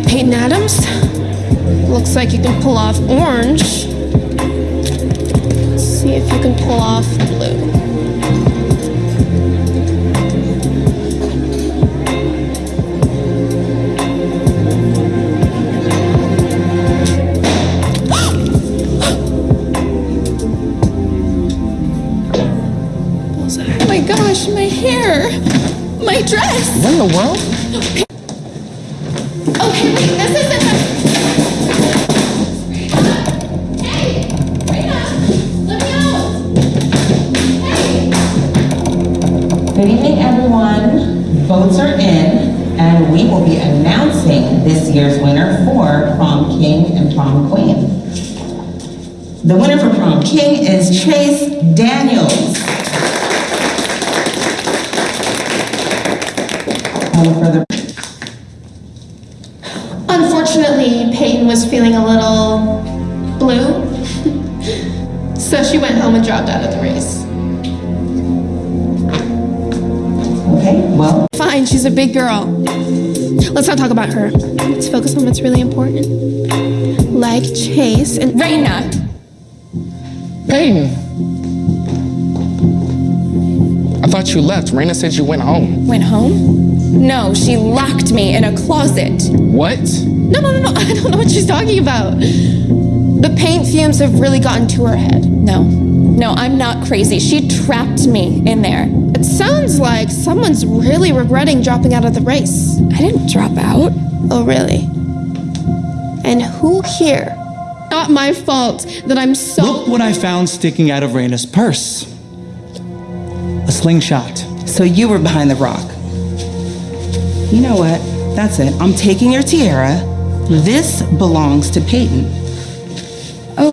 Peyton Adams. Looks like you can pull off orange. Let's see if you can pull off blue. Oh my gosh, my hair! My dress! What in the world? Okay, wait, this isn't the... Hey! Raina! Let me out! Hey! Good evening, everyone. Votes are in, and we will be announcing this year's winner for Prom King and Prom Queen. The winner for Prom King is Chase Daniels. No further. Unfortunately, Peyton was feeling a little blue. so she went home and dropped out of the race. Okay, well, Fine, she's a big girl. Let's not talk about her. Let's focus on what's really important. Like Chase and Raina. Peyton. I thought you left. Raina said you went home. Went home? No, she locked me in a closet. What? No, no, no, no. I don't know what she's talking about. The paint fumes have really gotten to her head. No, no, I'm not crazy. She trapped me in there. It sounds like someone's really regretting dropping out of the race. I didn't drop out. Oh, really? And who here? Not my fault that I'm so. Look what I found sticking out of Raina's purse. A slingshot. so you were behind the rock. You know what? That's it. I'm taking your tiara. This belongs to Peyton.